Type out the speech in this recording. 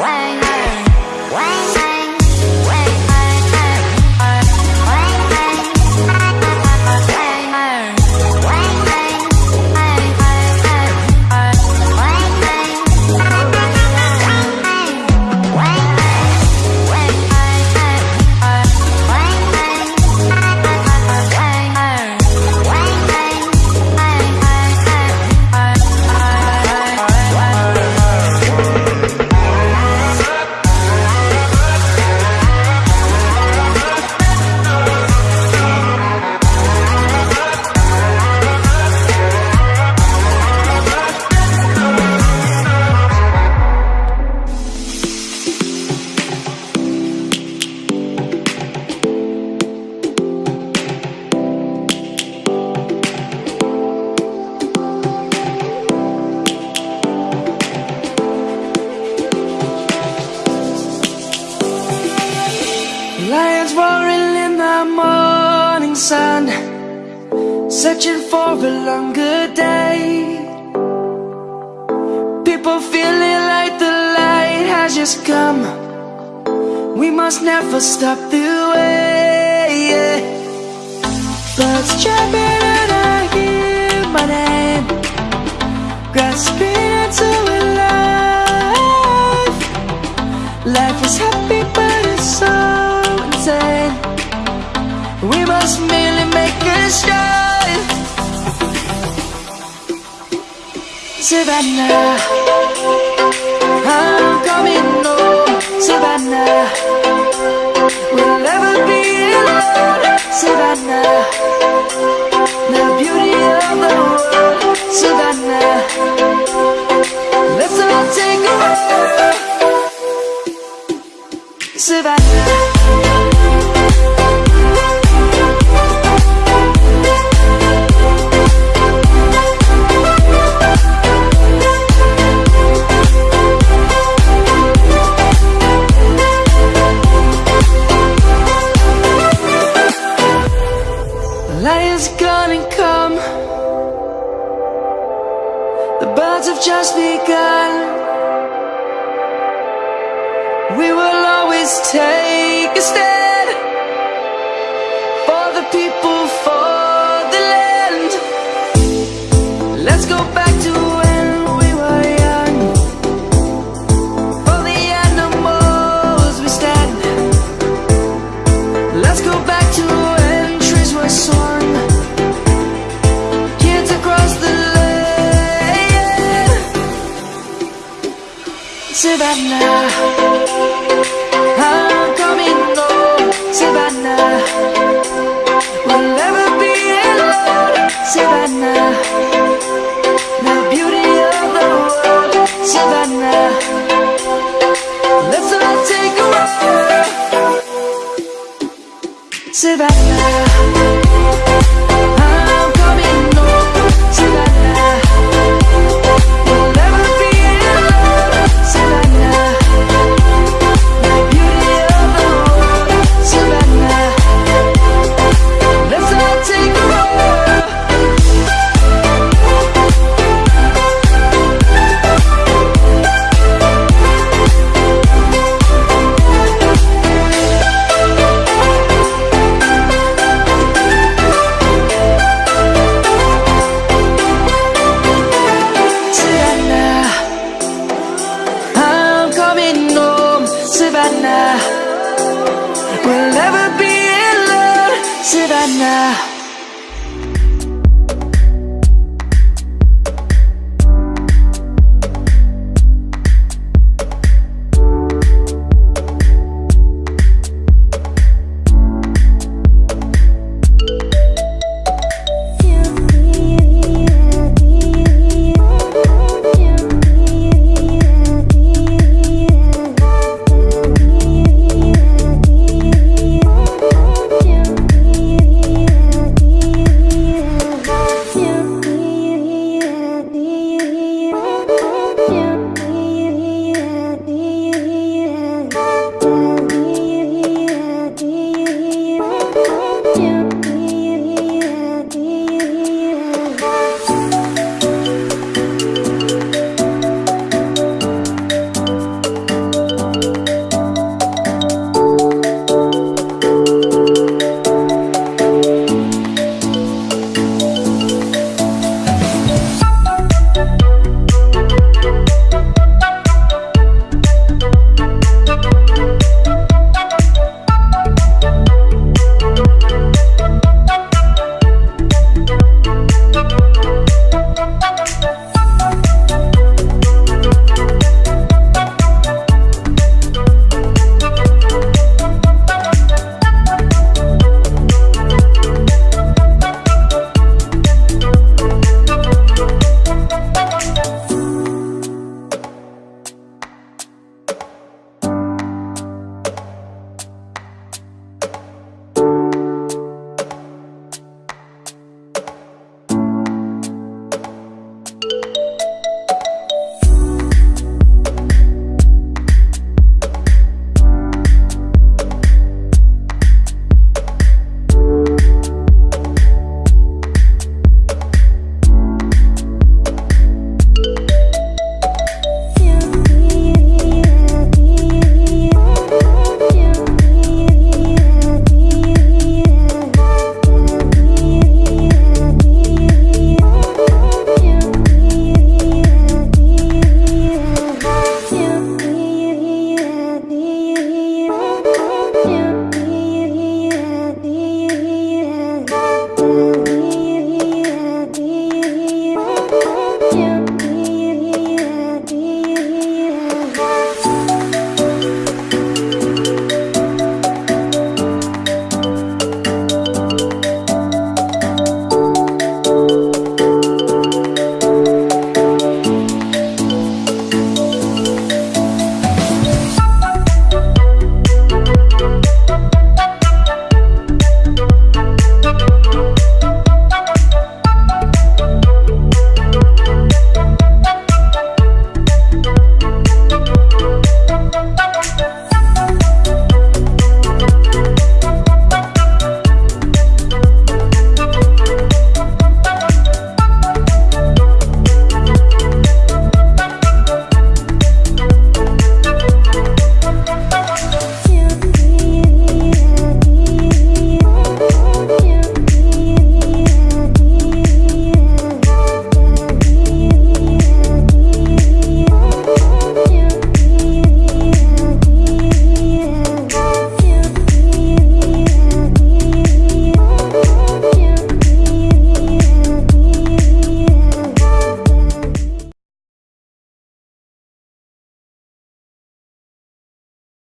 Lions sun Searching for a longer day. People feeling like the light has just come. We must never stop the way Birds chirping and I hear my name. Grasping Savannah I'm coming just begun Savannah I'm coming home Savannah We'll never be alone Savannah The beauty of the world Savannah Let's all take a walk. Savannah